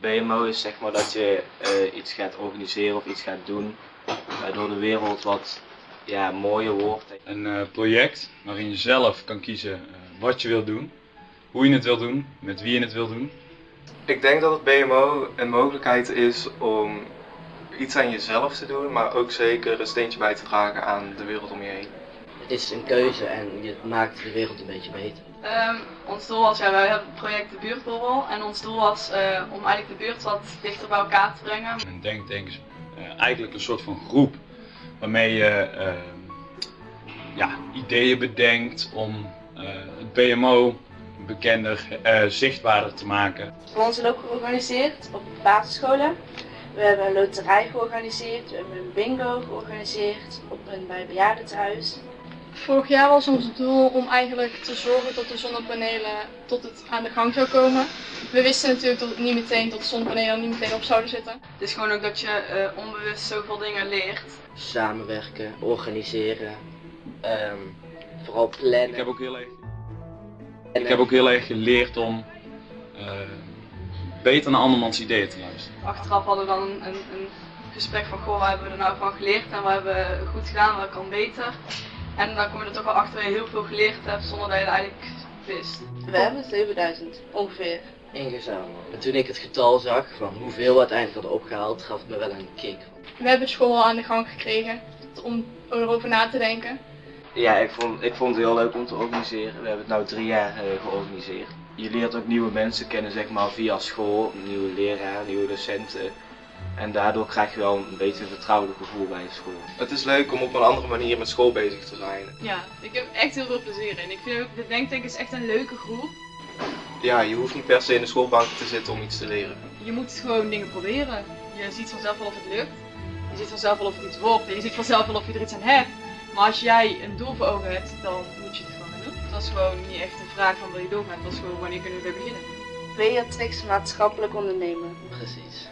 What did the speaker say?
BMO is zeg maar dat je eh, iets gaat organiseren of iets gaat doen waardoor de wereld wat ja, mooier wordt. Een eh, project waarin je zelf kan kiezen eh, wat je wilt doen, hoe je het wilt doen, met wie je het wilt doen. Ik denk dat het BMO een mogelijkheid is om iets aan jezelf te doen, maar ook zeker een steentje bij te dragen aan de wereld om je heen. Het is een keuze en je maakt de wereld een beetje beter. Ehm, ons doel was, ja, wij hebben het project de buurtborrel en ons doel was eh, om eigenlijk de buurt wat dichter bij elkaar te brengen. Een denktank is eh, eigenlijk een soort van groep waarmee je eh, ja, ideeën bedenkt om eh, het BMO bekender, eh, zichtbaarder te maken. We hebben onze loop georganiseerd op basisscholen. We hebben een loterij georganiseerd, we hebben een bingo georganiseerd op een bij bejaardentehuis. Vorig jaar was ons doel om eigenlijk te zorgen dat de zonnepanelen tot het aan de gang zou komen. We wisten natuurlijk dat het niet meteen dat de zonnepanelen er niet meteen op zouden zitten. Het is gewoon ook dat je eh, onbewust zoveel dingen leert. Samenwerken, organiseren, ehm, vooral plannen. Ik heb ook heel erg, ik heb ook heel erg geleerd om eh, beter naar andermans ideeën te luisteren. Achteraf hadden we dan een, een, een gesprek van, goh, wat hebben we er nou van geleerd en wat hebben we goed gedaan, wat kan beter. En dan kom je er toch wel achter dat je heel veel geleerd hebt zonder dat je het eigenlijk wist. We hebben 7000 ongeveer. ingezameld. En toen ik het getal zag van hoeveel we uiteindelijk hadden opgehaald, gaf het me wel een kick. We hebben school al aan de gang gekregen om erover na te denken. Ja, ik vond, ik vond het heel leuk om te organiseren. We hebben het nu drie jaar eh, georganiseerd. Je leert ook nieuwe mensen kennen zeg maar via school, nieuwe leraren, nieuwe docenten. En daardoor krijg je wel een beetje een vertrouwelijk gevoel bij de school. Het is leuk om op een andere manier met school bezig te zijn. Ja, ik heb echt heel veel plezier in. Ik vind ook, de Denktank is echt een leuke groep. Ja, je hoeft niet per se in de schoolbank te zitten om iets te leren. Je moet gewoon dingen proberen. Je ziet vanzelf wel of het lukt. Je ziet vanzelf wel of het iets wordt. En je ziet vanzelf wel of je er iets aan hebt. Maar als jij een doel voor ogen hebt, dan moet je het gewoon doen. Het was gewoon niet echt een vraag van wil je doorgaan. Het was gewoon wanneer kunnen we weer beginnen. Beatrix maatschappelijk ondernemen. Precies.